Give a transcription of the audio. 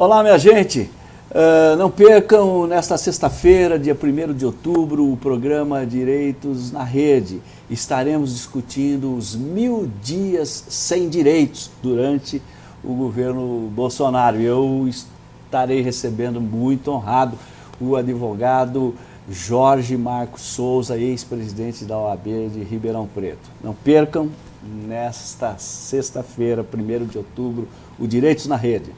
Olá, minha gente. Uh, não percam, nesta sexta-feira, dia 1 de outubro, o programa Direitos na Rede. Estaremos discutindo os mil dias sem direitos durante o governo Bolsonaro. Eu estarei recebendo muito honrado o advogado Jorge Marcos Souza, ex-presidente da OAB de Ribeirão Preto. Não percam, nesta sexta-feira, 1 de outubro, o Direitos na Rede.